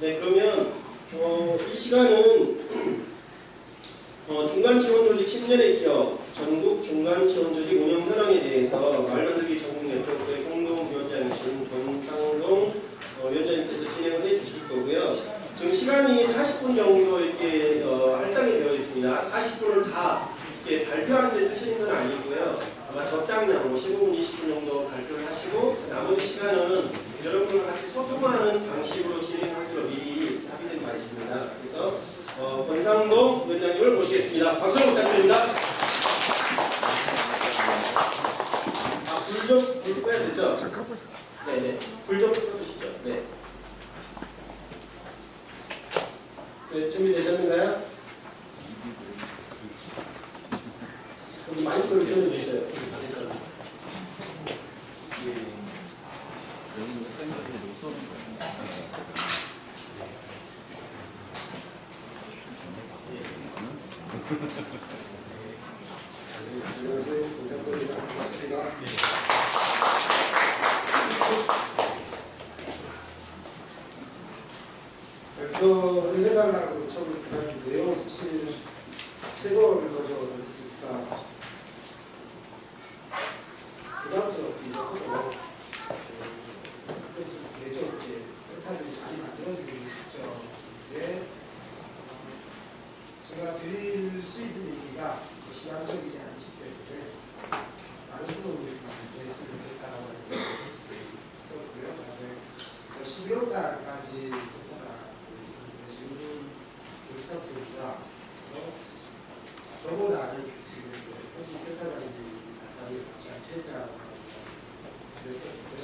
네, 그러면 어, 이 시간은 어, 중간지원조직 10년의 기업 전국 중간지원조직 운영 현황에 대해서 말 만들기 전국 네트워크의 공동위원장이신 권상동 어, 위원장님께서 진행을 해주실 거고요. 지금 시간이 40분 정도 이렇게 어, 할당이 되어 있습니다. 40분을 다 이렇게 발표하는 데 쓰시는 건 아니고요. 아마 적당량 뭐 15분, 20분 정도 발표를 하시고 그 나머지 시간은 여러분과 같이 소통하는 방식으로 진행하기로 미리 합의된 바 있습니다. 그래서 어, 권상동 위원장님을 모시겠습니다. 박수 부탁드립니다. 아, 불좀 불 꺼야 되죠? 네네. 불좀 꺼주시죠. 네. 네, 준비되셨는가요? 여기 마이크를. 권상동입니다. 반갑습니다. 발표를 해달라고 처음에 부탁인데요. 사실 거저 했습니다. 부담스럽기도 하고 그때 좀 대저롭게 센터들이 많이 만들어지고 있었죠. 근데 제가 드릴 수 있는 얘기가 시간적이지 않기 때문에 다른 부분을 말씀을 드릴까라고 있었고요. 그다음에 11월 달까지 제가 지금 교육 상태입니다. 그래서 저보다는 지금 현직 센터장님이 가까이 같이 최대하고 합니다. 그래서 그때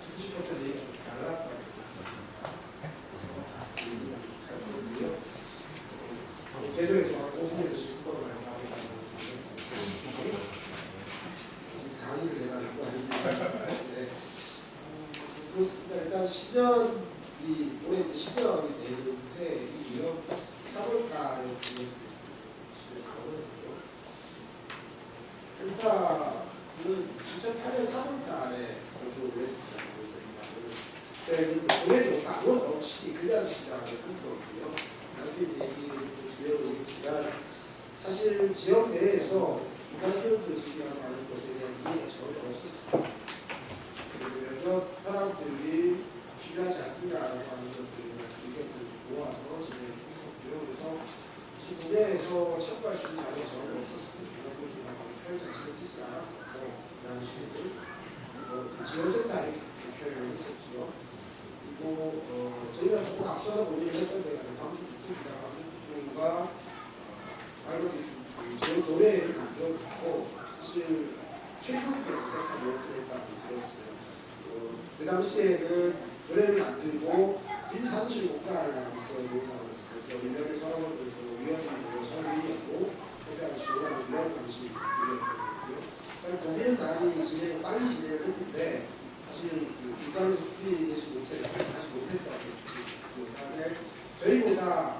듣고 싶었던 얘기가 좀 달랐다고 했습니다. 그래서 얘기가 좀할 거고요. 계속해서 오피스에서 지금 그걸 많이 하고 있는 강의를 해달라고 하는데 네. 그렇습니다. 일단 10년 이 올해 이제 10년이 되는데 이 이런 3월달에 보냈습니다. 센터는 2008년 3월달에 발표를 했습니다. 그래서 그때 올해도 아무런 없이 그냥 시작을 한 거고요. 나중에 얘기를 드려보겠지만 사실 지역 내에서 중간지원 조직이라고 하는 것에 대한 이해가 전혀 없었습니다. 몇몇 사람들이 필요하지 않느냐라고 하는 것들을 의견을 모아서 진행을 했었고요. 그래서 국내에서 체육할 수 있는 자료가 전혀 없었습니다. 중간지원이라고 하는 표현 자체를 쓰지 않았었고 그 당시에는 뭐 지원센터를 표현을 했었죠. 그리고 어, 저희가 조금 앞서서 논의를 했던 데가 광주 북부이라고 하는 부분과 말 로 지원 조례를 만들어놓고 사실 최근부터 생각하고 그랬다고 들었어요. 어, 그 당시에는 조례를 만들고 빈사무실 공간을 하는 그런 상황이었어요. 그래서 1년에 서너 번 정도 모여서 회의하고 회장을 지원하는 이런 방식이 되었거든요. 일단 고민은 많이 진행, 빨리 진행을 했는데 사실 그 기관에서 준비되지 못해 다시 못했다고 그 다음에 저희보다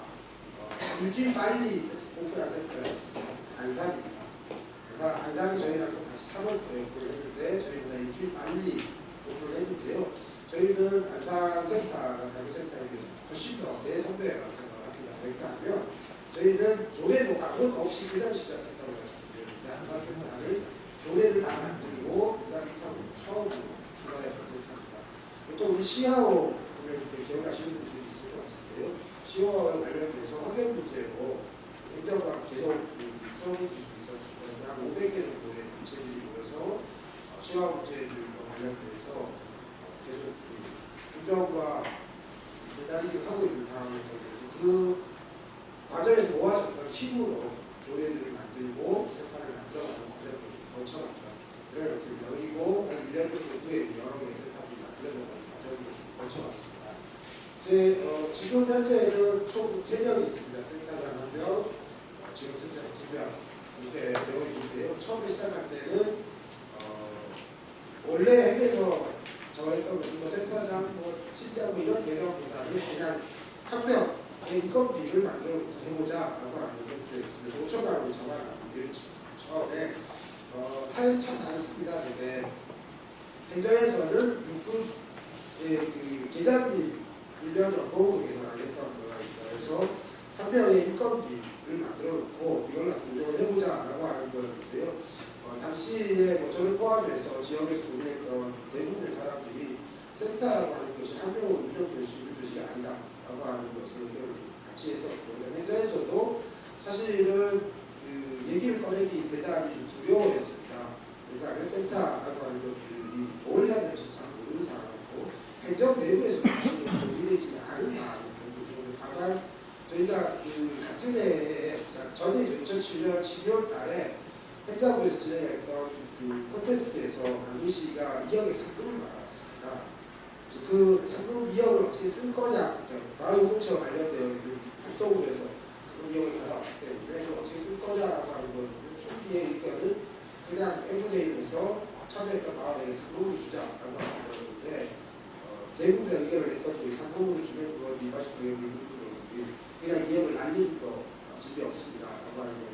어, 일주일 빨리 센터가 있습니다. 안산입니다. 안산, 안산이 저희랑 또 같이 3월달에 오픈을 했는데 저희보다 일주일 빨리 오픈을 했는데요. 저희는 안산 센터가 다른 센터에 비해서 훨씬 더 대선배라고 생각을 합니다. 왜냐 하면 저희는 조례도 아무것도 없이 그냥 시작했다고 말씀드렸는데 안산 센터는 조례를 다 만들고 그다음부터 처음으로 출발했던 센터입니다. 보통 우리 시하오 보면 기억나시는 분들이 좀 있을 것 같은데요. 시하오와 관련돼서 확연 문제로 행정과 계속 좀 있었습니다. 그래서 한 500개 정도의 단체들이 모여서 시화 문제들과 관련돼서 계속 그 행정과 기다리기를 하고 있는 상황이었거든요. 그래서 그 과정에서 모아졌던 힘으로 조례들을 만들고 센터를 만들어가는 과정을 좀 거쳐갔다. 그런 것들입니다. 그리고 한 1년 정도 후에 여러 개의 센터들이 만들어져가는 과정을 좀 거쳐갔습니다. 네, 어, 지금 현재는 총 3명이 있습니다. 센터장 한 명, 어, 지금 센터장 2명 이렇게 되어 있는데요. 처음에 시작할 때는 어, 원래 핵에서 정했던 것은 뭐 센터장, 뭐 팀장 뭐 이런 개념보다는 그냥 한 명의 인건비를 만들어 해보자라고 하는 것도 있습니다. 5천 원으로 정하는데 처음에 어, 사연이 참 많습니다. 근데 행정에서는 6급 그 계장님이 1년 연봉으로 계산을 했던 모양입니다. 그래서 한 명의 인건비 를 만들어 놓고 이걸 운영을 해보자 라고 하는 거였는데요. 어, 당시에 뭐 저를 포함해서 지역에서 고민했던 대부분의 사람들이 센터라고 하는 것이 한 명으로 운영될 수 있는 조직이 아니다 라고 하는 것을 같이 했었고 행정에서도 사실은 그 얘기를 꺼내기 대단히 좀 두려워했습니다. 그러니까 센터라고 하는 것들이 뭘 해야 될지 잘 모르는 상황이고 행정 내부에서 사실은 논의되지 않은 상황이었던 거죠. 근데 다만 저희가 그 같은 해에 전에 2007년 12월 달에 행정부에서 진행했던 그 콘테스트에서 강민 씨가 2억의 상금을 받아왔습니다. 그 상금 2억을 어떻게 쓸 거냐, 마을 공처 관련되어 있는 활동을 해서 상금 2억을 받아왔기 때문에 그걸 어떻게 쓸 거냐라고 하는 건 초기의 의견은 그냥 M분의 1에서 참여했던 마을에게 상금을 주자라고 하는 거였는데 어, 대부분의 의견을 냈던 그 상금으로 주면 그건 일반식 누르는 그냥 2억을 날릴 거 집이 없습니다. 라고 하는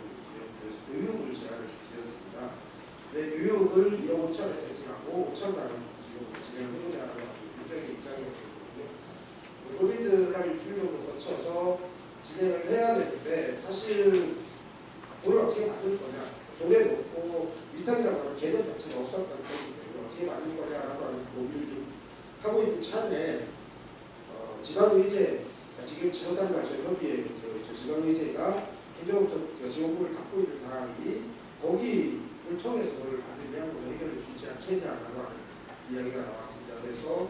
교육을 제안을 좀 드렸습니다. 네, 교육을 1억 5천에 세팅하고 5천 단을 가지고 진행해보자 라고 하는 대표의 입장이었거든요. 논의들을 한 일주일 정도 거쳐서 진행을 해야 되는데 사실 돈을 어떻게 받을 거냐 조례 놓고 위탁이라고 하는 개념 자체가 없었던 거기 때문에 어떻게 받을 거냐라고 하는 고민을 좀 하고 있는 차에 어, 지방의제 그러니까 지금 저희 협의회 지방의제가 행정부터 지원금을 갖고 있는 상황이 거기를 통해서 돈을 받으면 뭐 해결될 수 있지 않겠냐라고 하는 이야기가 나왔습니다. 그래서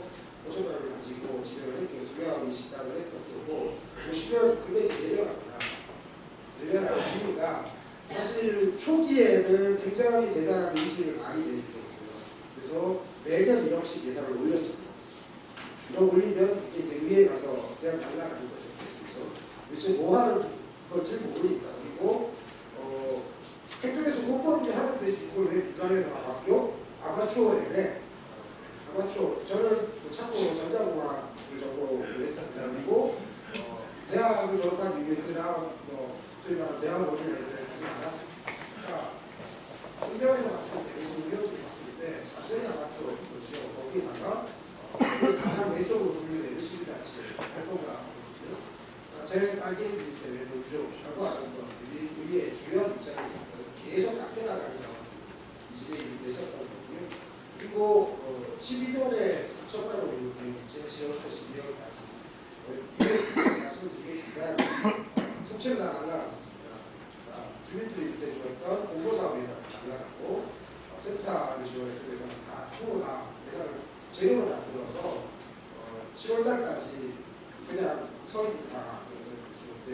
5천 원을 가지고 진행을 했고 중요하게 시작을 했던 거고 보시면 금액이 내려갑니다. 내려가는 이유가 사실 초기에는 굉장히 대단한 의지를 많이 내주셨어요. 그래서 매년 1억씩 예산을 올렸습니다. 1억 올리면 이게 의회에 가서 그냥 날라가는 거죠. 그래서 도대체 뭐 하는 건지 모르니까 그리고 어, 행정에서 공무원들이 하면 되지 그걸 왜 민간에다가 맡겨? 아마추어 레벨에 아마추어 저는 그 참고 전자공학을 전공을 했습니다. 그리고 어, 대학을 졸업한 이후에 그 다음 뭐 소위 대학원이나 이런 데를 가지 않았습니다. 그러니까 행정에서 봤을 때, 그래서 의료들이 봤을 때 완전히 아마추어인 거죠. 거기에다가 어, 가장 왼쪽으로 분류되는 시민단체 활동가 제일 빨개 외부조라고 하는 것들이 의의 주요한 입장에 있어서 계속 깎여나가는 상황들이 이 진행이 됐었던 거고요. 그리고 어, 12년에 3천만 원을 드리겠죠. 지금부터 12월까지. 어, 이게 말씀드리겠지만 어, 통째로 다 날라갔었습니다. 자, 주민들이 인쇄 주었던 공모사업 예산을 날라가고 어, 센터를 지원했던 다 통으로 다 예산을 재료를 만들어서 어, 10월달까지 그냥 서 있는 상황이었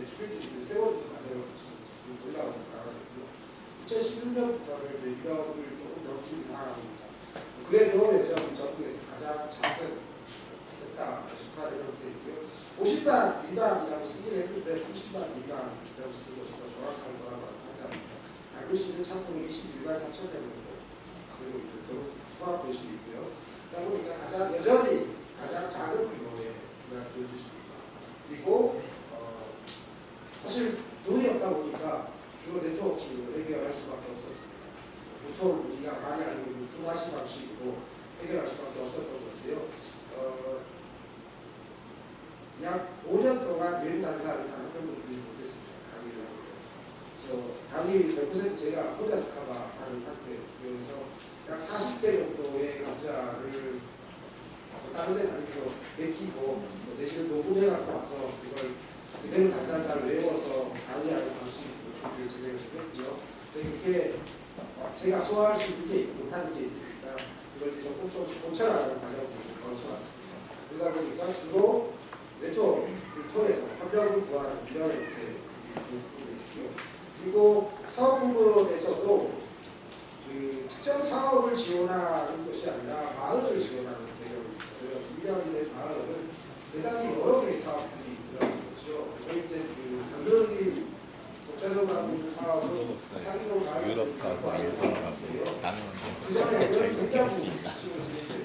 주민들이 그 세월을 과정을 거쳐서 쭉 올라오는 상황이고요. 2016년부터는 이제 1억을 조금 넘긴 상황입니다. 그래도 여전히 전국에서 가장 작은 센터 속하는 형태이고요. 50만 미만이라고 쓰긴 했는데 30만 미만이라고 쓰는 것이 더 정확한 거라고 판단합니다. 알고 있는 참고로 21만 4천 명 정도 도로 포함 도시이고요. 그러다 보니까 가장 여전히 가장 작은 규모의 중간 조도시입니다. 그리고 어, 사실 돈이 없다 보니까 주로 네트워킹으로 해결할 수밖에 없었습니다. 보통 우리가 많이 알고 있는 품화시 방식으로 해결할 수밖에 없었던 건데요. 어, 약 5년 동안 외부 강사를 단한 명도 부르지 못했습니다. 강의를 하고 그래서 강의 100% 제가 혼자서 커버하는 상태여서 약 40대 정도의 강좌를 뭐 다른 데 다니면서 맡기고 뭐 대신에 녹음해 갖고 와서 이걸 그대로 단단단 외워서 강의하는 방식으로 준비 진행을 했고요. 그게 어, 제가 소화할 수 있는 게 있고 못하는 게 있으니까 그걸 이제 조금씩 고쳐나가는 좀 거쳐왔습니다. 그러다 보니까 주로 네트워크를 통해서 협력을 구하는 이런 형태의 부분이고요. 그리고 사업부문에서도 그 특정 사업을 지원하는 것이 아니라 마을을 지원하는 개념이고요. 이대학이 된 마을은 대단히 여러 개의 사업들이 거죠. 저희 이제 그 강릉이 독자적으로 하고 있는 사업은 사기로 갖고 하는 사업인데요. 그 전에 굉장히 지침을 진행했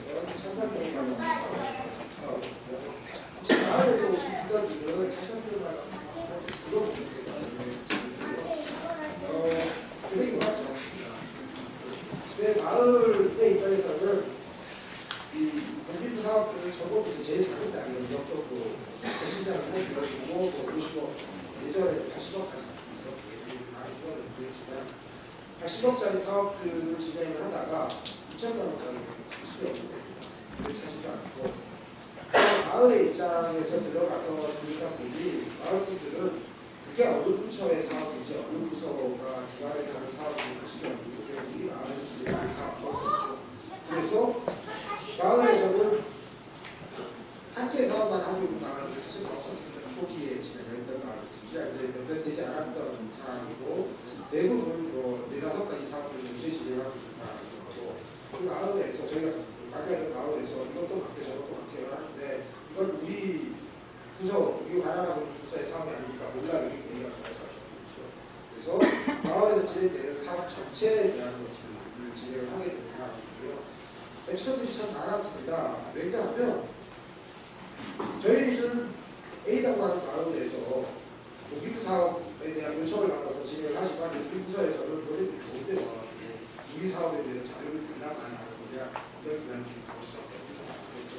사업에 대한 요청을 받아서 진행을 하지만 일부서에서는 논의를 못해봐가지고이 사업에 대해서 자료를 담당 안 하고 그냥 몇몇 기간이 기록할 수밖에 없는 상황이었죠.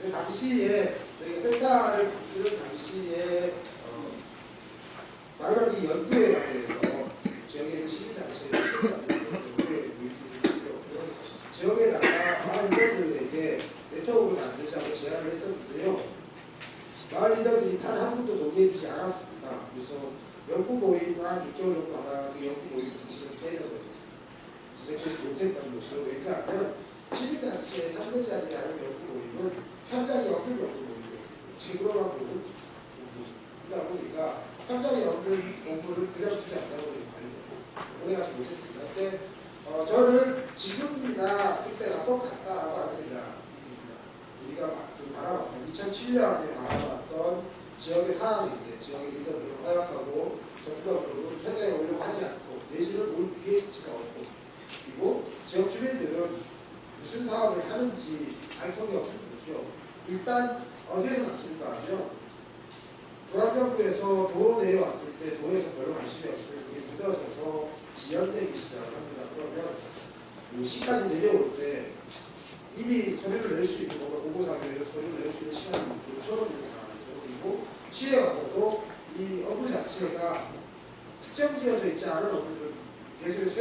근데 당시에 저희가 센터를 만드는 당시에 어, 말하자면 연구에 대해서 지역에는 시민단체에서 지역에다가 마을 리더들에게 네트워크를 만들자고 제안을 했었는데요. 마을 리더들이 단 한 분도 동의해주지 않았습니다. 있다. 그래서 연구 모의가 6개월 정도 하다가 그 연구 모의를 사실은 깨져버렸어요. 재생되지 못했다는 거죠. 왜 그러냐면 시민단체의 3등자들이 아닌 연구 모임은 현장에 없는 연구 모임이에요. 지금으로만 보는 공부이다 보니까 현장에 없는 공부를 그냥 주지 않다고 오래가지 못했습니다. 근데 어, 저는 지금이나 그때나 똑같다라고 하는 생각이 듭니다. 우리가 그 바라봤던 2007년에 바라봤던 지역의 상황인데 지역의 리더들을 허약하고 적극적으로 협약에 오려고 하지 않고 내실을 볼 기회치가 없고 그리고 지역 주민들은 무슨 사업을 하는지 알통이 없는 거죠. 일단 어디에서 막힌다 하면 부산정부에서 도로 내려왔을 때 도에서 별로 관심이 없을 때 이게 묻어져서 지연되기 시작합니다. 그러면 그 시까지 내려올 때 이미 서류를 낼 수 있는 뭔가 hablo, pues, pues, es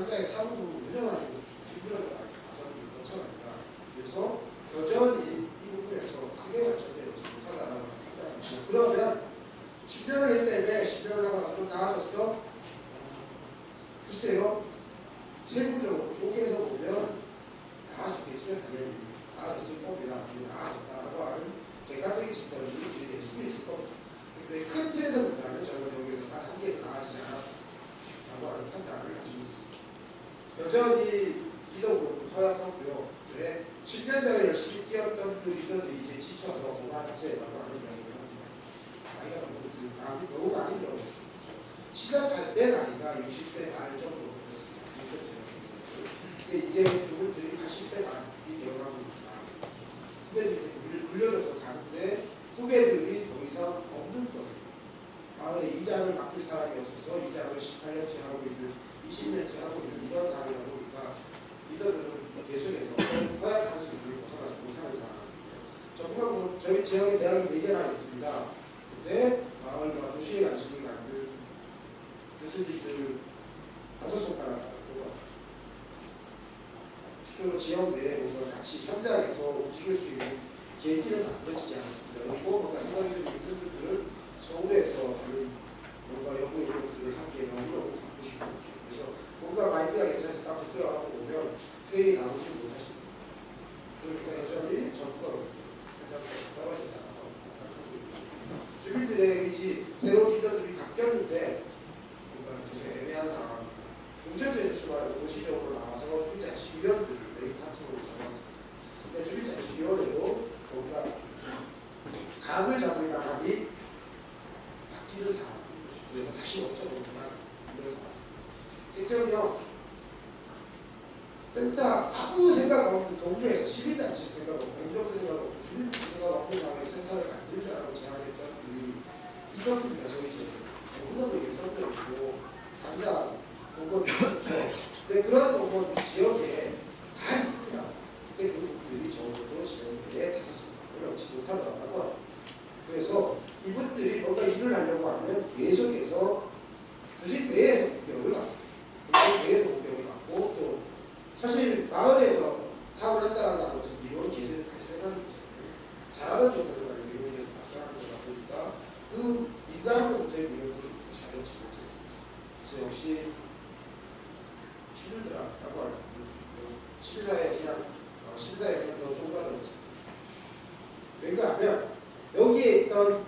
남자의 사무도 무정하게 무정하게 심사에 비한 어, 심사에 비한 더 조가 들었습니다. 왜냐하면 여기에 있던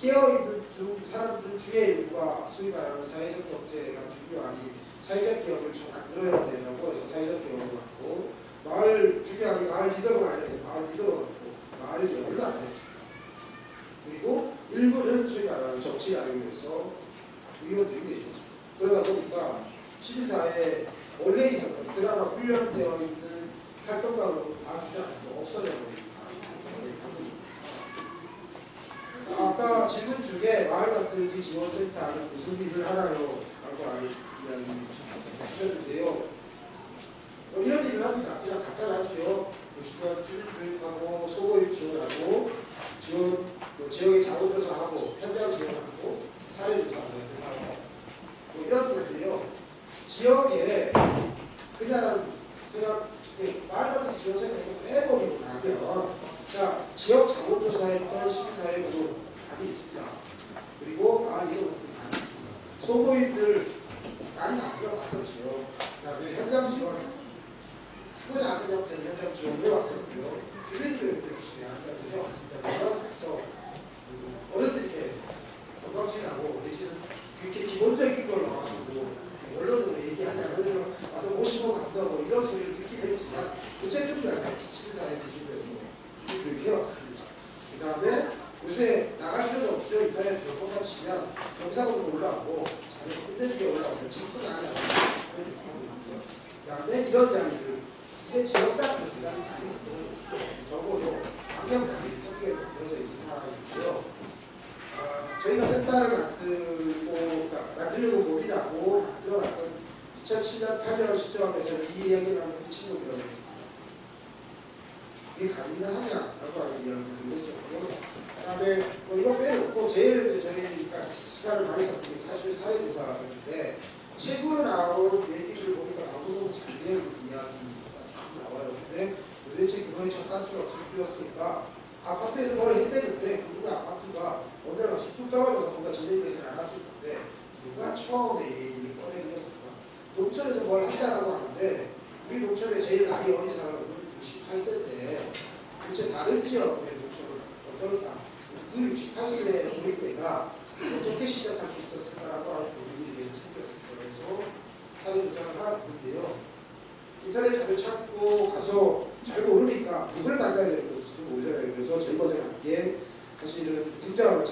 깨어있는 중, 사람들 중에 일부가 소위 말하는 사회적 경제가 중요하니 사회적 기업을 좀 만들어야 되냐고 해서 사회적 기업을 갖고 마을 중요하니 마을 리더로 알려서 마을 리더로 갖고 마을 기업을 만들었습니다. 그리고 일부는 소위 말하는 정치 라인에서 의원들이 되셨죠. 그러다 보니까 시민사회 원래 있었던 드라마 훈련되어 있는 활동가로 다 주지 않고 없어져 버린 상황입니다. 아까 질문 중에 마을 만들기 지원센터는 무슨 일을 하나요? 라고 이야기 하셨는데요. 뭐 이런 일을 합니다. 그냥 갖다 놨죠. 보시면 주립교육하고 소고입 지원하고 지원, 뭐 지역의 자원조사하고 현장 지원하고 사례조사하고 연대사하고 뭐 이런 것들이요. 지역에 그냥 제가 말가들이 지어서 그냥 빼버리고 나면 자 지역 자원조사했던 시민사회 구조 뭐 많이 있습니다. 그리고 마을이도 많이 있습니다. 소모임들 많이 만들어 봤었죠. 그다음에 현장 지원 후보자 안되냐고 되는 현장 지원 해왔었고요. 주민 교육도 열심히 한다고 해왔습니다. 그래서 음, 어른들께 건강지나고 이렇게 기본적인 ruidoso Então,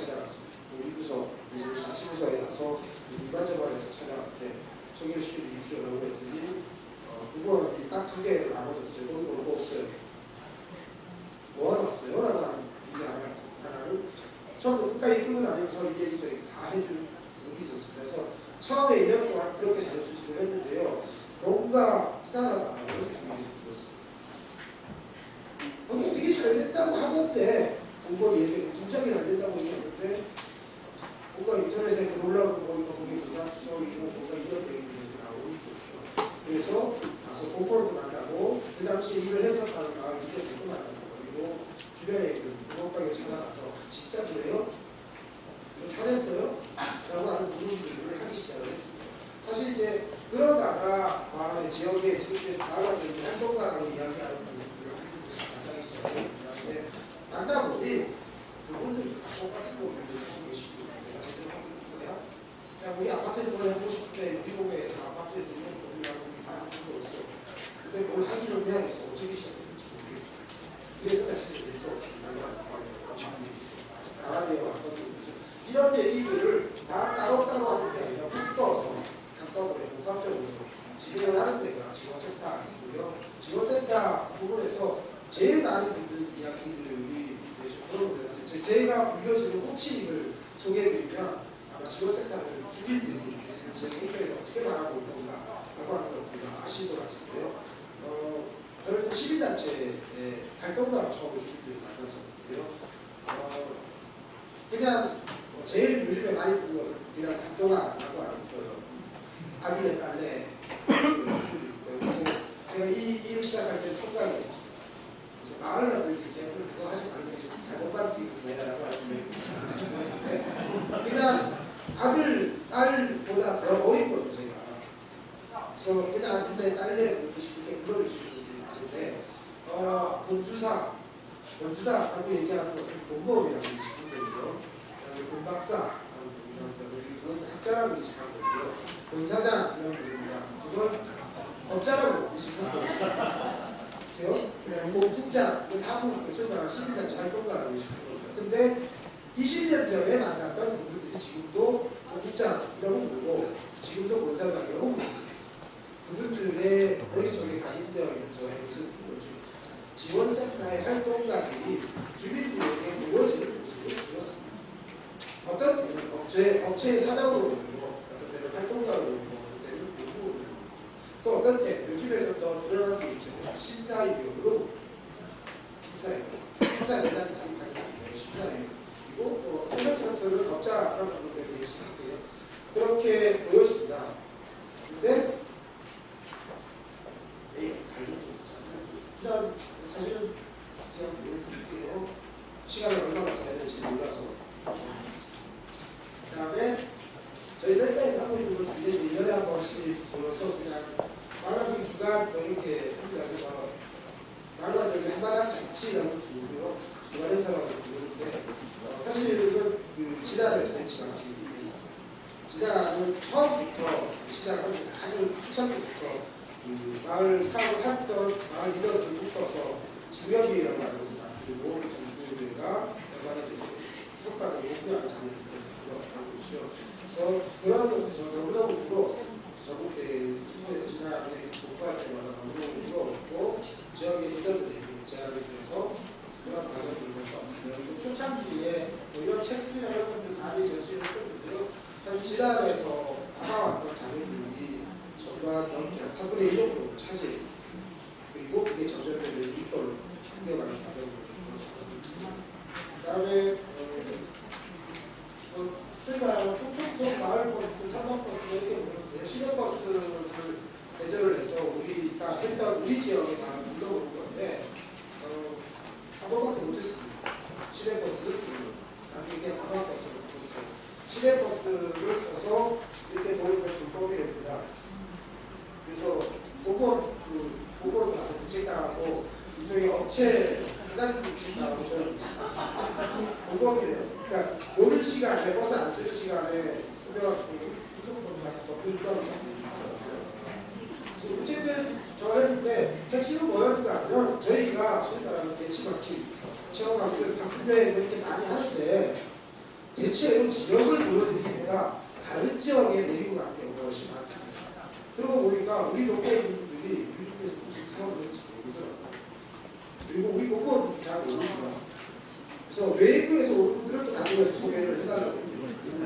지원센터이고요. 지원센터 부분에서 제일 많이 듣는 이야기들이 이제 그런 제가 불려지는 호칭을 소개해드리면 아마 지원센터는 주민들이 제 행동에 어떻게 말하고 올 건가 라고 하는 것들을 아실 것 같은데요. 어, 저는 이제 시민단체의 활동가로 처음 주민들을 만났었고요. 어, 그냥 뭐 제일 요즘에 많이 듣는 것은 그냥 작동아라고 하는 그 아들네 딸네 그. 제가 이 일을 시작할 때는 총각이었어요. 그래서 마을 나들기 개를 그거 하지 말고 자전거들이 되라고 하는데 네. 그냥 아들 딸보다 더 어린 거죠 제가. 그래서 그냥 아들네 딸네 그렇게 쉽게 불러주시는 분들이 많은데 어, 건주사 건주사라고 얘기하는 것은 공무원이라고 인식하는 거고요. 그다음에 부릅니다. 그리고 학자라고 인식하는 거고요. 권사장이라고 부릅니다. 그건 인식하는 거죠. 그죠? 그 다음에 공국장, 그 사무, 그 말하는 시민단체 활동가라고 인식하는 겁니다. 근데 20년 전에 만났던 그분들이 지금도 공국장이라고 부르고 지금도 권사장이라고 부릅니다. 그분들의 머릿속에 각인되어 있는 저의 모습인 거죠. 지원센터의 활동가들이 주민들에게 모여지는 모습이 그렇습니다. 어떤 때는 업체, 업체의 사장으로 보이고 어떤 때는 활동가로 보이고 어떤 때는 공무원으로 보이고 또 어떤 때 요즘에 좀더 드러난 게 있죠. 심사위원으로 심사위원 심사 대단히 많이 게 심사위원 그리고 또 콘서트 같은 업자라고 하는 게 되게 심한데요. 그렇게 보여집니다. 근데 에이, 다른 거 그다음 사실은 그냥 보여드릴게요. 시간을 얼마나 써야 될지 몰라서. 그다음에 저희 센터에서 하고 있는 건 주에 1년에 한 번씩 모여서 그냥 말라들기 주간 뭐 이렇게 합니다. 그래서 말라들기 한마당 잔치라고 부르고요. 주간 행사라고 부르는데 어, 사실은 그 지난해에서 벤치마킹이 있습니다. 지난은 처음부터 시작하기 아주 초창기부터 그 마을 사업을 했던 마을 리더들을 묶어서 지구협의회라고 하는 것을 만들고 그 지구협의회가 얼마나 돼서 성과를 목표하는 자리를 만들어가고 있죠. 그래서 그런 것도 저는 너무너무 부러웠어요. 전국대 통해서 지난해 복구할 때마다 너무너무 부러웠고 지역의 리더들에게 제안을 드려서 그런 과정을 거쳐왔습니다. 그리고 초창기에 뭐 이런 책들이나 이런 것들 많이 전시를 했었는데요. 사실 지난해에서 받아왔던 자료들이 절반 넘게 한 3분의 1 정도 차지했었어요. 그리고 그게 전설별로 이걸로옮겨가는 과정을 좀 거쳤거든요. 그 다음에 어, 어, 소위 말하는 통통통 마을 버스, 탐방 버스 이렇게 보는데요. 시내 버스를 대절을 해서 우리가 했던 우리 지역에 마을 불러오는 건데 어, 한 번밖에 못했습니다. 시내 버스를 쓰는 나중에 이게 관광 버스로 붙었어요. 시내 버스를 써서 이렇게 보는 건 불법이랍니다. 그래서 보고 그 보고 가서 부책당하고 이쪽에 업체 사장님 부책당하고 저는 부책당하고 공범이래요. 그러니까 노는 시간에 버스 안 쓰는 시간에 쓰면 무슨 법이 가서 법률가로 어쨌든 저 했는데 핵심은 뭐였는가 하면 저희가 소위 말하는 대치마킹 체험 학습 학습여행 이렇게 많이 하는데 대체로 지역을 보여드리기보다 다른 지역에 데리고 가는 경우가 훨씬 많습니다. 그러고 보니까 우리 동네 분들이 우리 동네에서 무슨 사업을 하는지 모르더라고요. 그리고 우리 공무원들도 잘 모르고요. 그래서 외부에서 온 분들은 또 강동에서 소개를 해달라고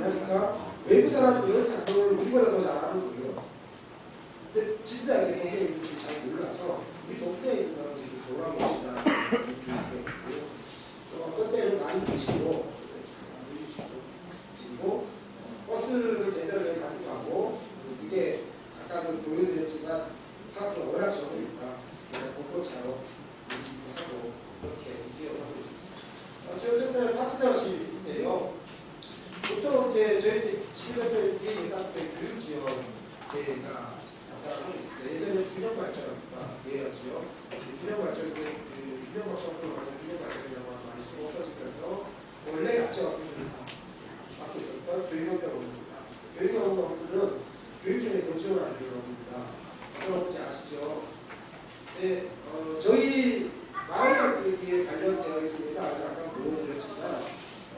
하니까 외부 사람들은 강동을 우리보다 더 잘하는 거예요. 근데 진작에 동네에 있는 분들이 잘 몰라서 우리 동네에 있는 사람들이 좀 돌아봅시다. 또 어떤 때는 많이 보시고 어떤 때는 안 보이시고 그리고 버스를 대절해 가기도 하고 그게 아까도 보여드렸지만 사업이 워낙 적으니까 그냥 공고차로 하고 그렇게 운영하고 있습니다. 어, 지원센터의 파트너십인데요. 보통 이제 저희 지금 현재 뒤에 예산부의 교육지원제가 담당하고 있습니다. 예전에 균형 발전과 예였죠. 균형 발전 그 균형 정도로 가는 균형 발전이라고 하는 말이 좀 없어지면서 원래 가치 업무들을 다 맡고 있어요. 업무는 교육 중에 돈 지원하는 업무입니다. 어떤 업무인지 아시죠? 네, 어, 저희 마을 만들기에 관련되어 있는 회사를 아까 보여드렸지만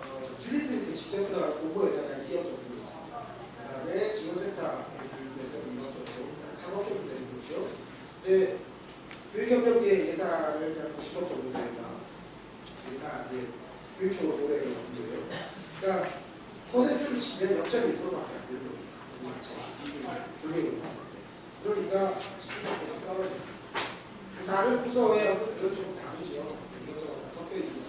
어, 주민들한테 직접 들어갈 공모회사가 2억 정도 있습니다. 그 다음에 지원센터에 교육에서 2억 정도, 한 3억 정도 되는 거죠. 근데 교육협력계 예산은 한 90억 정도 됩니다. 다 이제 교육청으로 보내는 거고요. 그러니까 퍼센트를 치면 0.1%밖에 안 되는 겁니다. 마치 분명히 봤을 때. 그러니까 집중력 계속 떨어져요. 다른 부서의 업무들은 좀 다르죠. 이것저것 다 섞여 있는.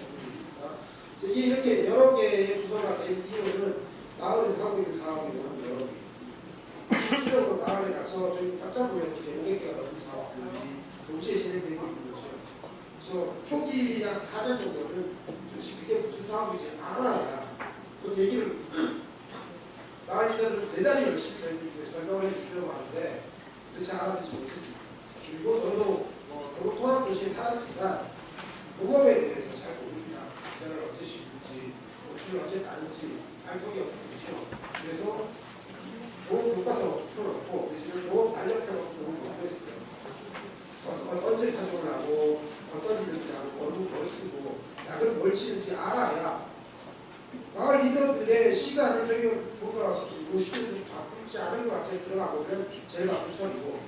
이게 이렇게 여러 개의 부서가 된 이유는 마을에서 하고 있는 사업이 워낙 여러 개. 실질적으로 마을에 가서 저희 깜짝 놀랐던 게 500개가 넘는 사업들이 동시에 진행되고 있는 거죠. 그래서 초기 약 4년 정도는 도대체 무슨 사업인지 알아야 그 얘기를 마을 리더들은 대단히 열심히 저희들이 설명을 해주시려고 하는데 도대체 알아듣지 못했습니다. 그리고 저도 뭐 통합 도시에 살았지만 농업에 대해서 잘 모릅니다. 계좌를 언제 씹는지, 노출을 언제 따는지 알 턱이 없는 거죠. 그래서 농업 교과서 펴놓고 대신에 농업 단력 펴놓고 농업 공부했어요. 언제 파종을 하고 어떤 일을 하고 어느 뭘 쓰고 약은 뭘 치는지 알아야 마을 리더들의 시간을 저기 뭔가 50분 바쁘지 않은 것 같아요. 들어가 보면 제일 바쁜 철이고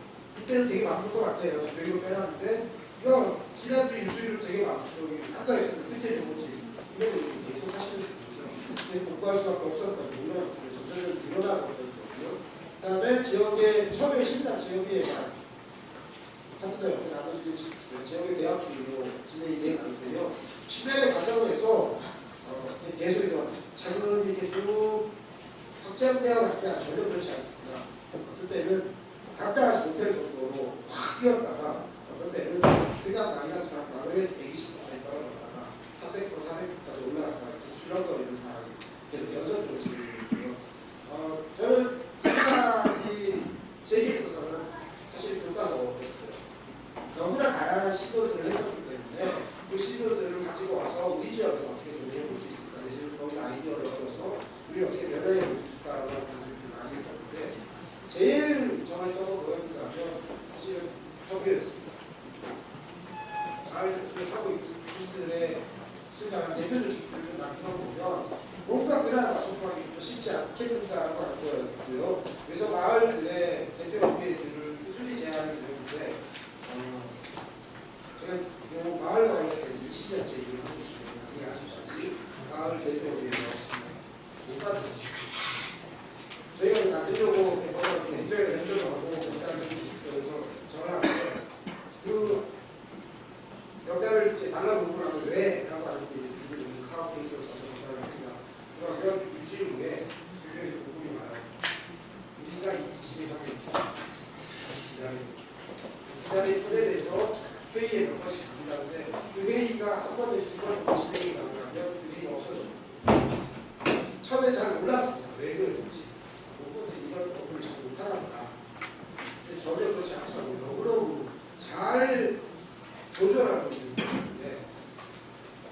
이때는 되게 바쁠 것 같아요. 교육을 빼놨는데 이거 지난주 일주일은 되게 바쁘 저기 한가에 있었는데 그때 좋은지 이런 거 계속 하시는. 근데 공부할 수밖에 없었거든요. 이런 것들이 점점 늘어나고 있는 거고요. 그 다음에 지역의 처음에 신나 지역에만 파트너 옆에 나머지 지- 지역의 대학교로 진행이 돼 가는데요. 10년의 과정에서 어, 계속 이런 작은 이렇게 쭉 확장되어 갔냐 전혀 그렇지 않습니다. 어떤 때는 감당하지 못할 정도로 확 뛰었다가 어떤 때는 그냥 마이너스 한 마그레스 120%까지 떨어졌다가 300% 400%까지 올라갔다가 이렇게 출렁거리는 상황이 계속 연속적으로 진행되고요. 어, 저는 생각이 제게 있어서는 사실 교과서였어요. 너무나 다양한 시도들을 했었기 때문에 그 시도들을 가지고 와서 우리 지역에서 어떻게 좀 해볼 수 있을까 대신 거기서 아이디어를 얻어서 우리를 어떻게 변화해 볼 수 있을까라고 하는 고민들을 많이 했었는데 제일 저는 좀 뭐였냐면 사실은 협의였습니다. 말을 하고 있는 분들의 수많은 대표적 직들을 좀 만들어 보면 뭔가 그날 마소통하기 좀 더 쉽지 않겠는가라고 하는 거였고요. 그래서 마을들의 대표 협의회들을 꾸준히 제안을 드렸는데 어, 제가 요 마을 관련해서 20년째 일을 하고 있기 때문에 아직까지 마을 대표 협의회가 없습니다. 못 만들었습니다. 저희가 만들려고 대법원 행정에 행정하고 경찰을 해주십시오. 그래서 전화하는데 그 명단을 이제 달라고 요구하면 왜? 라고 하는 게 그리고 이제 사업 계획서를 써서 명단을 합니다. 그러면 일주일 후에 교육에서 보고이 와요. 우리가 이 집에 하고 있어. 다시 기다리고. 그 자리에 초대돼서 회의에 몇 번씩 갑니다. 근데 그 회의가 한 번 내지 두번 정도 진행이 가능하면 그 회의가 없어져요. 처음에 잘 몰랐습니다. 왜 그러는지. 공무원들이 이런 업무를 잘 못하나 근데 전혀 그렇지 않더라고요. 너무너무 잘 조절하고 있는 건데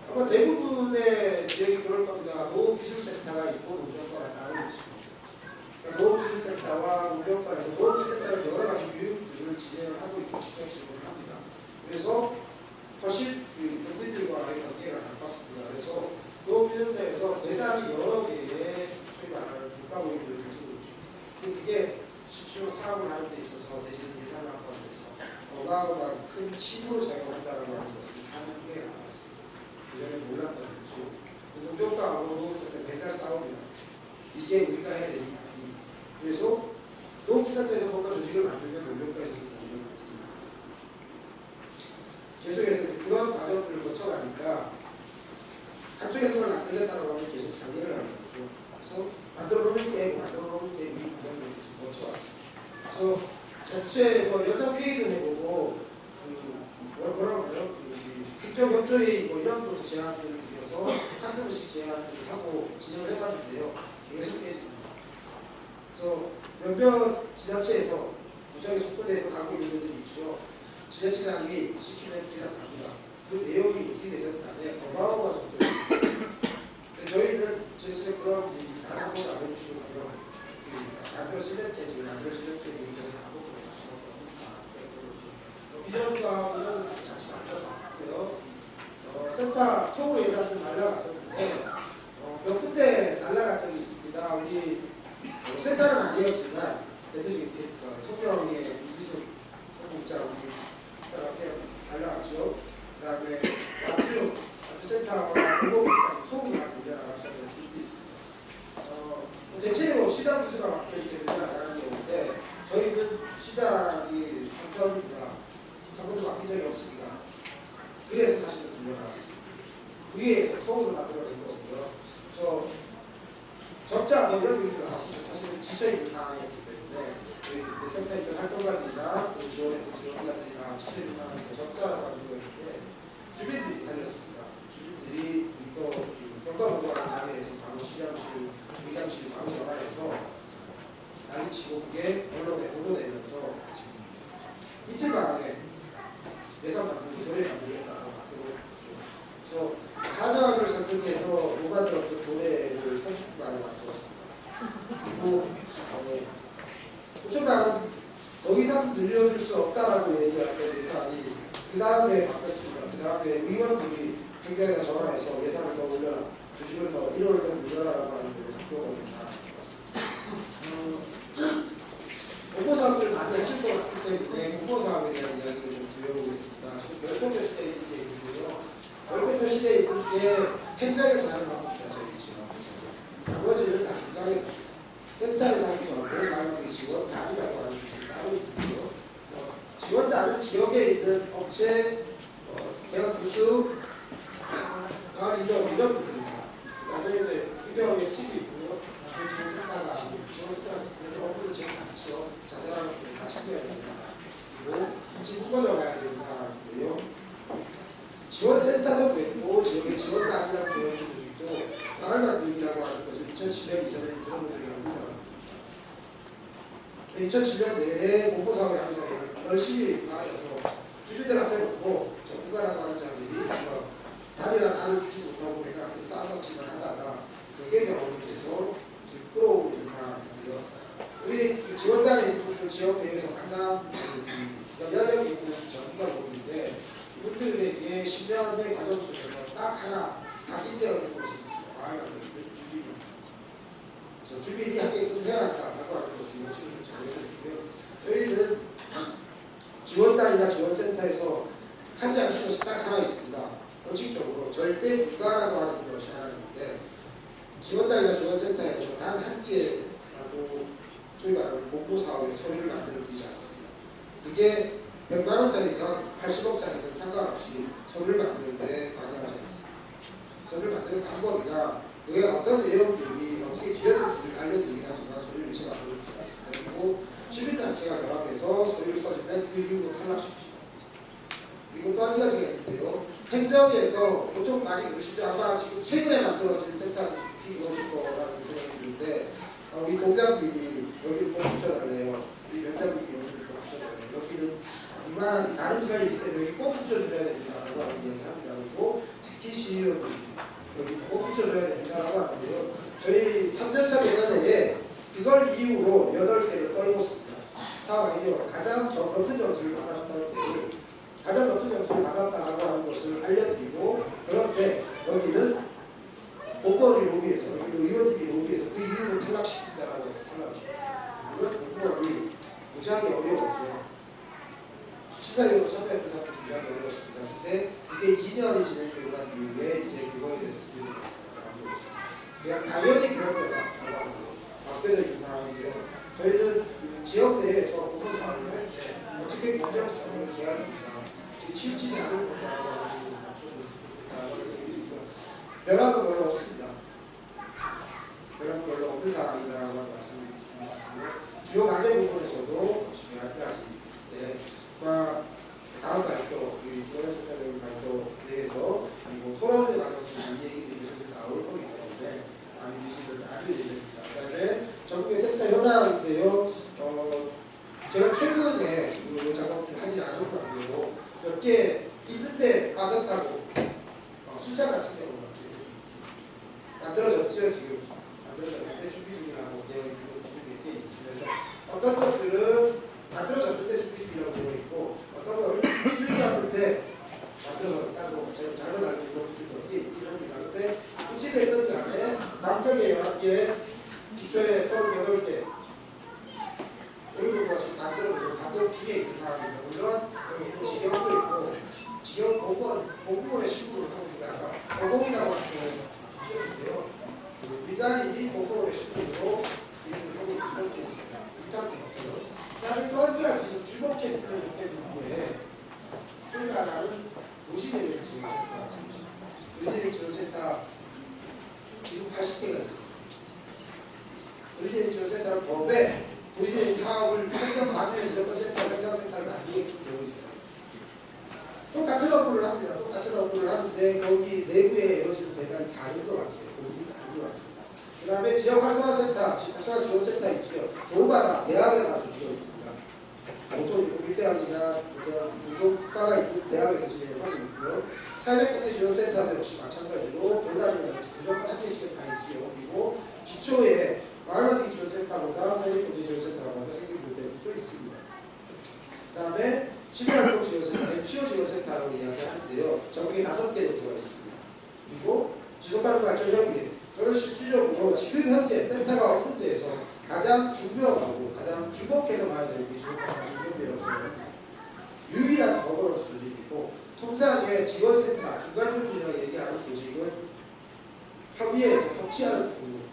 아마 대부분의 지역이 그럴 겁니다. 농업기술센터가 있고 농정과가 따로 있습니다. 그러니까 농업기술센터와 농정과에서 농업기술센터는 여러 가지 교육들을 진행을 하고 있고 직접 지원을 합니다. 그래서 훨씬 그 농민들과의 관계가 가깝습니다. 그래서 농업기술센터에서 대단히 여러 개의 소위 말하는 국가 모임들을 가지고 있죠. 근데 그게 실제로 사업을 하는 데 있어서 대신 예산을 확보하는 데서 어마어마한 큰 힘으로 작용한다는 하는 것을 4년 후에 알았습니다. 그전에 몰랐던 거죠. 농정과하고 농업센터 맨날 싸웁니다. 이게 우리가 해야 일이 그래서 농업센터에서 뭔가 조직을 만들면 농정과에서도 조직을 만듭니다. 계속해서 그런 과정들을 거쳐가니까 한쪽에서 그걸 안 되겠다고 하면 계속 강의를 하는 거죠. 그래서 만들어 놓은 게임, 만들어 놓은 게임 이 과정을 계속 거쳐왔습니다. 그래서 전체 뭐 연석 회의도 해보고 그 뭐라 그래요? 그 우리 행정협조회의 뭐 이런 것도 제안들을 드려서 한두 번씩 제안들을 하고 진행을 해봤는데요. 계속 깨집니다. 그래서 몇몇 지자체에서 무지하게 속도내서 가고 있는 데들이 있죠. 지자체장이 시키면 그냥 갑니다. 그 내용이 어떻게 되면 간에 어마어마한 속도. 저희는 제스에 그런 얘기 단한번안 해주시고요. 그러니까 만들어지는 게 지금 만들어지는 게 문제를 반복적으로 하시는 거고 비전과 이런 같이 만들어봤고요. 어, 센터 통으로 예산 좀 날라갔었는데 어, 몇 군데 날라간 적이 있습니다. 우리 어, 센터는 아니었지만 대표적인 케이스가 통영의 이기숙 성공자 우리 따라게 날라갔죠. 그 다음에 완주 완주 센터와 공공기까지 통으로 다 들려나갔다는 분도 있습니다. 어, 대체로 시장 부수가 막 이렇게 들려나가는 경우인데 저희는 시장이 상선입니다. 한 번도 맡긴 적이 없습니다. 그래서 사실은 들려나갔습니다. 위에서 통으로 만들어낸 거고요. 그래서 적자 뭐 이런 얘기들 나왔었죠. 사실은 지쳐있는 상황이었기 때문에 저희 그 센터에 있던 활동가들이나 또 지원했던 지원가들이나 지쳐있는 상황인데 적자라고 하는 거였는데 주민들이 살렸습니다. 주민들이 이거 그 평가보고하는 자리에서 바로 시장실, 의장실 바로 전화해서 난리치고 그게 언론에 보도되면서 이틀 만에 예산 만들고 조례를 만들겠다고 바뀌고 그래서 사장을 선택해서 못 만들었던 조례를 30분 만에 만들었습니다. 그리고 어, 5천만 원더 이상 늘려줄 수 없다라고 얘기했던 예산이 그 다음에 바뀌었습니다. 그 다음에 의원들이 행정에다 전화해서 예산을 더 올려라, 주식을 더 1원을 더 올려라라고 하는 걸로 바뀌어버린 사안입니다. 공모사업을 많이 하실 것 같기 때문에 공모사업에 대한 이야기를 좀 드려보겠습니다. 지금 별표표 시대에 있는 게 있는데요. 시대에 있는 게 행정에서 하는 겁니다. 저희 지금. 나머지는 다 민간에서 합니다. 센터에서 하기도 하고 가만히 지원단이라고 하는 것이 따로 있고요. 지원단은 지역에 있는 업체, 어, 대학 교수, 마을 리더 이런 분들입니다. 그 다음에 이제 규정의 팀이 있고요. 그 지원센터가 지원센터가 그래도 업무는 제일 많죠. 자잘한 것들을 다 챙겨야 되는 사람이고 같이 묶어져 가야 되는 사람인데요. 지원센터도 그랬고 지역의 지원단이라고 되어 있는 조직도 마을 만들기라고 하는 것을 2007년 이전에 들어본 적이 없는 사람입니다. 2007년 내에 공모사업을 하면서 열심히 마을에서 주민들 앞에 놓고 전문가라고 하는 자들이 뭔가 단일한 안을 주지 못하고 내가 앞에 싸움치만 하다가 그게 경험이 돼서 지금 끌어오고 있는 상황인데요. 우리 그 지원단에 있는 분들 지역 내에서 가장 그 영향력 있는 전문가로 보이는데 이분들에게 신명한 의 과정 속에서 딱 하나 각인되어 있는 곳이 있습니다. 마을 만들기 주민이. 그래서 주민이 하게끔 해야 한다라고 하는 것을 원칙을 정해져 있고요. 저희는 지원단이나 지원센터에서 하지 않는 것이 딱 하나 있습니다. 원칙적으로 절대 불가라고 하는 것이 하나 있는데 지원단이나 지원센터에서 단 한 개라도 소위 말하는 공모사업의 서류를 만들어 드리지 않습니다. 그게 100만 원짜리든 80억짜리든 상관없이 서류를 만드는데 관여하지 않습니다. 서류를 만드는 방법이나 그게 어떤 내용들이 어떻게 비었는지를 알려드리긴 하지만 서류를 제가 만들어드리지 않습니다. 그리고 시민단체가 결합해서 서류를 써주면 그 이후로 탈락시킵니다. 그리고 또 한 가지가 있는데요. 행정에서 보통 많이 그러시죠. 아마 지금 최근에 만들어진 센터들이 특히 그러실 거라는 생각이 드는데 아, 우리 동장님이 여기를 꼭 붙여달래요. 우리 면장님이 여기 여기는 이만한 다른 사이이기 때문에 꼭 붙여줘야 됩니다라고 이야기합니다. 그리고 시의원들이 여기 꼭 붙여줘야 됩니다라고 하는데요. 저희 3년차 내년에 그걸 이후로 8개를 떨궜습니다. 상황이죠. 가장 저 높은 점수를 받았던 때를 가장 높은 점수를 받았다라고 하는 것을 알려드리고 그런데 여기는 공무원이 로비에서 여기는 의원님이 로비에서 그 이유를 탈락시킵니다라고 해서 탈락을 시켰어요. 이건 공무원이 무지하게 어려웠죠. 심사위원 참여했던 사람들 굉장히 어려웠습니다. 근데 그게 2년이 진행되고 난 이후에 이제 그거에 대해서 문제가 나오고 있습니다. 그냥 당연히 그럴 거다라고 맡겨져 있는 상황인데요. 저희는 그 지역 내에서 공무 사업을 할 때 어떻게 공정 사업을 기하는가 치우치지 않을 건가라고 하는 싶다라고 얘기드리고요. 변한 건 별로 없습니다. 변한 건 별로 없는 상황이라고 하는 말씀을 드리고 싶고요. 주요 과제 부분에서도 몇 가지 네, 아마 다음 발표, 우리 부원센터님 발표 내에서 그리고 토론회 과정에서 이 얘기들이 계속 나올 거기 때문에 많이 드시면 아주 예정입니다. 그 다음에 전국의 센터 현황인데요. 어, 제가 최근 부지진 지원센터는 법에 부지진 사업을 평경 받으면 무조건 센터 행정센터를 만들게끔 되어 있어요. 똑같은 업무를 합니다. 똑같은 업무를 하는데 거기 내부에 이루어지는 대단히 다른 것 같아요. 공부 다른 것 같습니다. 그 다음에 지역 활성화센터, 지역 활성화 지원센터 있죠. 도마다 대학에다 준비되어 있습니다. 보통 이제 국립대학이나 문동과가 있는 대학에서 진행하고 있고요. 사회적 경제 지원센터도 역시 마찬가지로 돌다리면 무조건 한 개씩은 다 있지요. 그리고 기초에 마을만들기 지원센터보다 사회적 경제 지원센터가 먼저 때도 있습니다. 그 다음에 시민활동 지원센터에 피어 지원센터라고 이야기하는데요. 전국에 다섯 개 정도가 있습니다. 그리고 지속가능 발전 협의회 저는 실질적으로 지금 현재 센터가 오픈돼서 가장 중요하고 가장 주목해서 봐야 되는 게 지속가능 발전 협의회라고 생각합니다. 유일한 버거로스 조직이고 통상의 지원센터 중간 조직이라고 얘기하는 조직은 협의회에서 협치하는 부분입니다.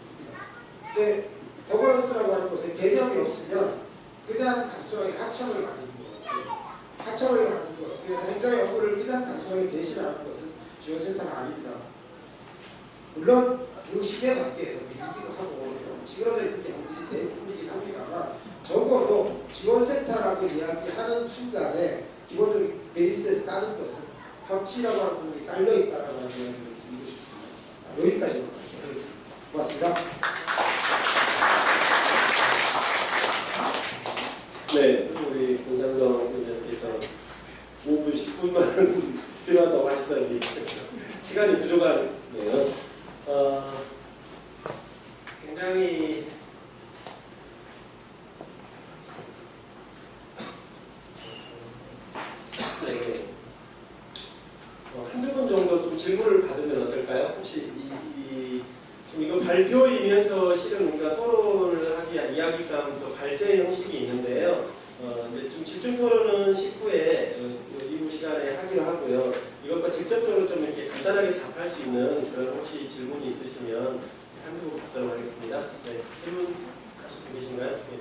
근데 버거로스라고 하는 것에 개념이 없으면 그냥 단순하게 하청을 갖는 거예요. 하청을 갖는 것. 행정의 업무를 그냥 단순하게 대신하는 것은 지원센터가 아닙니다. 물론 그 시대 관계에서 밀리기도 하고 찌그러져 있는 경우들이 대부분이긴 합니다만 적어도 지원센터라고 이야기하는 순간에 기본적인 베이스에서 까는 것은 협치라고 하는 부분이 깔려있다라고 하는 이야기를 좀 드리고 싶습니다. 하겠습니다. 고맙습니다. 네, 우리 공장동 의원님께서 5분, 10분만 필요하다고 하시더니 시간이 부족하네요. 어, 굉장히 네, 어, 한두 분 정도 좀 질문을 받으면 어떨까요? 혹시 이, 이 지금 이거 발표이면서 실은 우리가 토론을 하기 위한 이야기감 또 발제 형식이 있는데요. 어, 근데 좀 집중 토론은 19회 어, 그 이후 시간에 하기로 하고요. 이것과 직접적으로 좀 이렇게 간단하게 답할 수 있는 그런 혹시 질문이 있으시면 한두 분 받도록 하겠습니다. 네, 질문 하실 분 계신가요? 네.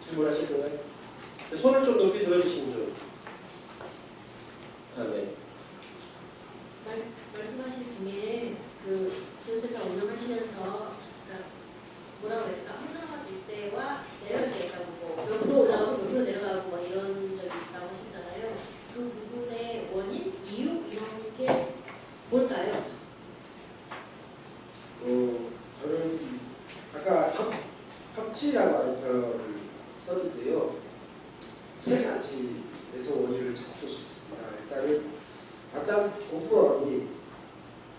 질문하실 건가요? 네, 손을 좀 높이 들어주시면 좀. 아, 네. 말씀, 말씀하신 중에 그 지원센터 운영하시면서 그러니까 뭐라 그럴까 활성화될 때와 내려갈 때가 뭐 옆으로 올라가고 옆으로 내려가고 뭐 이런 적이 있다고 하셨잖아요. 그 부분의 원인, 이유 이런 게 뭘까요? 어, 저는 아까 협, 협치라고 하는 표현을 썼는데요. 세 가지에서 원인을 찾고 싶습니다. 일단은 단단 공무원이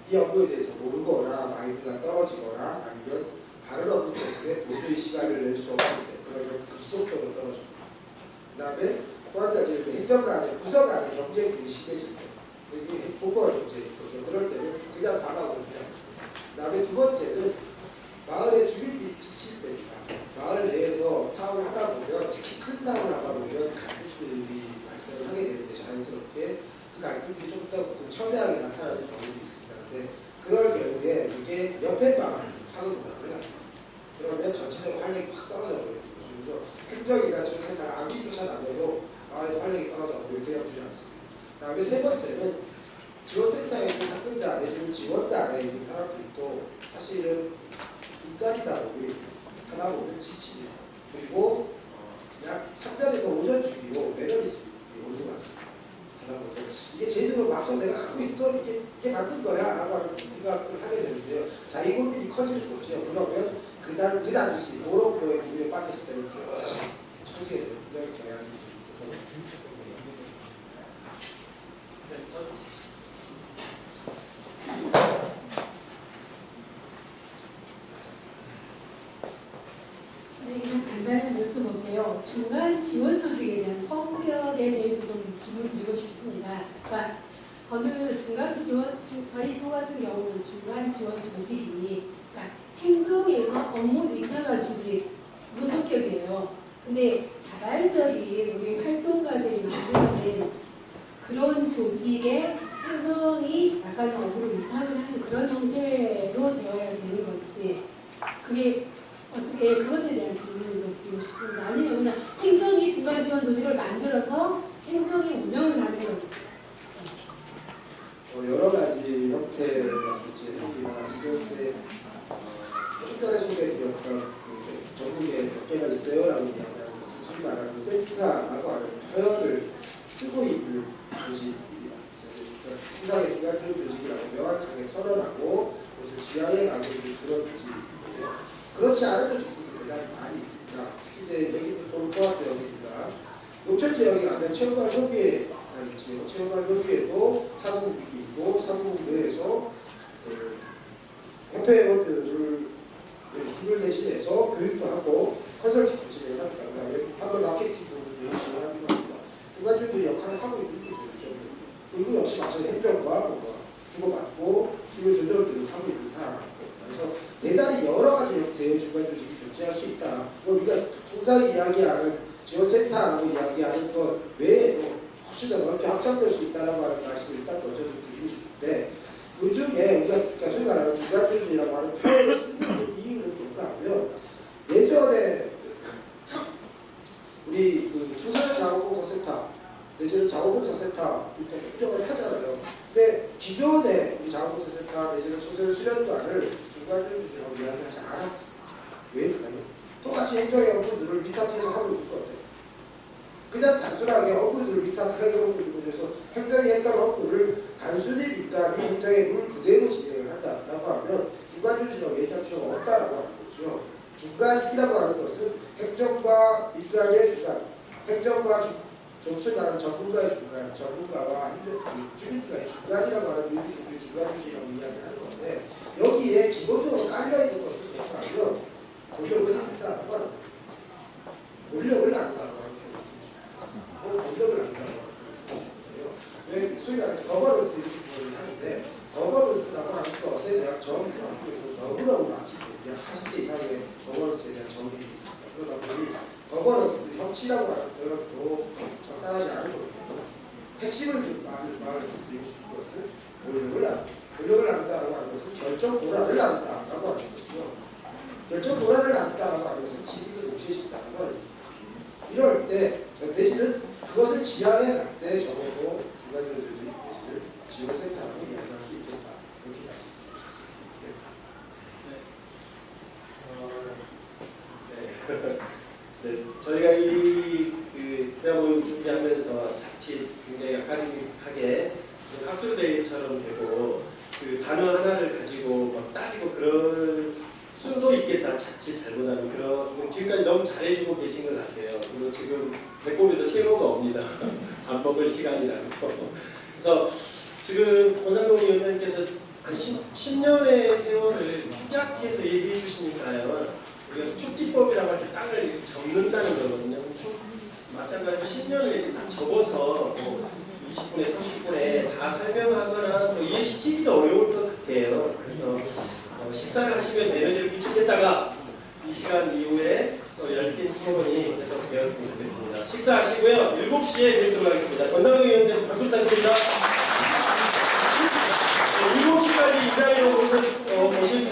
이 업무에 대해서 모르거나 마인드가 떨어지거나 아니면 다른 업무 때문에 도저히 시간을 낼 수 없는데 그러면 급속도로 떨어집니다. 그 다음에 또 한 가지 행정 간의 부서 간의 경쟁들이 심해질 때 이게 공무원의 문제인 거죠. 그럴 때는 그냥 받아보지 않습니다. 그 다음에 두 번째는 마을의 주민들이 지칠 때입니다. 마을 내에서 사업을 하다 보면 특히 큰 사업을 하다 보면 갈등들이 발생을 하게 되는데 자연스럽게 그 갈등들이 좀 더 첨예하게 나타나는 경우도 있습니다. 근데 그럴 경우에 이게 옆에 마을 하는 문화를 갖습니다. 그러면 전체적으로 활력이 확 떨어져 버려요. 그래서 행정이나 지원센터가 아무리 쫓아다녀도 마을에서 활력이 떨어져 버리고 그냥 두지 않습니다. 그 다음에 세 번째는 지원센터에 있는 사건자 내지는 지원단에 있는 사람들도 사실은 인간이다 보니 하다 보면 지칩니다. 그리고 어, 약 3년에서 5년 주기로 매너리즘이 오는 것 같습니다. 하다 보면 이게 제대로 맞춰 내가 갖고 있어 이게 이게 맞는 거야 라고 하는 생각을 하게 되는데요. 자이 고민이 커지는 거죠. 그러면 그당 그 당시 그런 거에 고민에 빠졌을 때는 쭉 처지게 되는 이런 경향이 좀 있었던 것 같습니다. 네, 그냥 간단히 여쭤볼게요. 중간 지원 조직에 대한 성격에 대해서 좀 질문 드리고 싶습니다. 그러니까 저는 중간 지원, 주- 저희 또 같은 경우는 중간 지원 조직이 그러니까 행정에서 업무 위탁한 조직 그 성격이에요. 근데 자발적인 우리 활동가들이 만들어낸 그런 조직에 행정이 약간 업무를 위탁을 하는 그런 형태로 되어야 되는 건지 그게 어떻게 그것에 대한 질문을 좀 드리고 싶습니다. 아니면 그냥 행정이 중간 지원 조직을 만들어서 행정이 운영을 하는 건지. 어, 여러 가지 형태가 존재합니다. 지금 이제 어, 전국에 역학 그 전국에 몇 개가 있어요 라고 이야기하는 것은 소위 말하는 센터라고 하는 표현을 쓰고 있는 조직입니다. 통상의 중간 지원 조직이라고 명확하게 선언하고 지향해 가고 있는 그런 조직인데요. 그렇지 않은 조직들도 대단히 많이 있습니다. 특히 이제 여기는 동포화 지역이니까 농촌 지역에 가면 체육관 협의회가 있지요. 체육관 협의회도 사무국이 있고 사무국 내에서 그 협회원들을 힘을 대신해서 교육도 하고 컨설팅도 진행합니다. 판매 마케팅 부분도 진행하기도 합니다. 중간중도 역할을 하고 있는 거죠. 그리고 역시 마찬가지 행정과 뭔가 주고받고 힘을 조절들을 하고 있는 상황이고 그래서 대단히 여러 가지 형태의 중간 조직이 존재할 수 있다. 뭐 우리가 통상 이야기하는 지원센터라고 이야기하는 것 외에도 훨씬 더 넓게 확장될 수 있다는 하는 말씀을 일단 먼저 좀 드리고 싶은데 그 중에 우리가 그러니까 소위 말하는 중간 조직이라고 하는 표현을 쓰는 이유는 뭘까 하면 예전에 우리 그 초소년 자원봉사센터 내지는 자원봉사센터 이렇게 운영을 하잖아요. 근데 기존에 우리 자원봉사센터 내지는 초소년 수련관을 중간조직이라고 이야기하지 않았습니다. 왜일까요? 똑같이 행정의 업무들을 위탁해서 하고 있는 건데 그냥 단순하게 업무들을 위탁하고 있는 곳에서 행정의 행정 업무를 단순히 민간이 행정의 룰 그대로 진행을 한다라고 하면 중간조직이라고 얘기할 필요가 없다라고 하는 거죠. 중간이라고 하는 것은 행정과 민간의 중간, 행정과 중, 좀 소위 말하는 전문가의 중간, 전문가와 행정, 그 주민들과의 중간이라고 하는 의미를 그 중간주의라고 이야기하는 건데 여기에 기본적으로 깔려 있는 것은 뭐냐면 권력을 나눈다라고 하는 거예요. 권력을 나눈다라고 하는 말씀이십니다. 뭐 권력을 나눈다라고 하는 말씀이신데요. 왜 소위 말하는 거버넌스 이렇게 표현을 하는데 거버넌스라고 하는 것에 대한 정의도 한국에서 너무너무 많기 때문에 약 40개 이상의 거버넌스에 대한 정의들이 있습니다. 그러다 보니 협치라고 하는 표현도 적당하지 않은 거거든요. 핵심을 말을, 말씀드리고 싶은 것은 권력을 나눈다. 권력을 나눈다라고 하는 것은 결정 권한을 나눈다라고 하는 것이죠. 결정 권한을 나눈다라고 하는 것은 지위도 동시에 싶다는 거예요. 이럴 때저 대신은 그것을 지향해 갈 때 적어도 중간적으로 대신은 지원센터라고 이야기할 수 있겠다. 이렇게 말씀드리고 싶습니다. 네. 어, 네. 네, 저희가 이그 대학 모임 준비하면서 자칫 굉장히 아카데믹하게 무슨 학술대회처럼 되고 그 단어 하나를 가지고 막 따지고 그럴 수도 있겠다. 자칫 잘못하면 그런 지금까지 너무 잘해주고 계신 것 같아요. 그리고 지금 배꼽에서 신호가 옵니다. 밥 먹을 시간이라는 거. 그래서 지금 권상동 위원장님께서 한 10, 10년의 세월을 축약해서 얘기해 주시니까요. 우리가 축지법이라고 할 때 땅을 접는다는 거거든요. 축, 마찬가지로 10년을 이렇게 딱 접어서 뭐 20분에 30분에 다 설명하거나 또 이해시키기도 어려울 것 같아요. 그래서 어, 식사를 하시면서 에너지를 비축했다가 이 시간 이후에 또 열띤 토론이 계속 되었으면 좋겠습니다. 식사하시고요. 7시에 뵙도록 하겠습니다. 권상동 위원장님 박수 부탁드립니다. 7시까지 이 자리로 모신